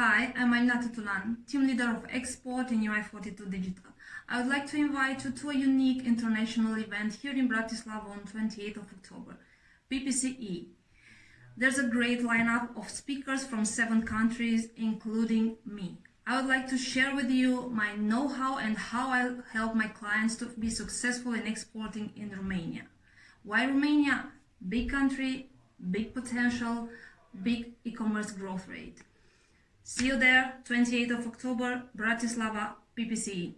Hi, I'm Aminata Tulan, team leader of export in UI42 Digital. I would like to invite you to a unique international event here in Bratislava on 28th of October, PPCE. There's a great lineup of speakers from seven countries, including me. I would like to share with you my know-how and how I help my clients to be successful in exporting in Romania. Why Romania? Big country, big potential, big e-commerce growth rate. See you there, 28th of October, Bratislava, PPCE.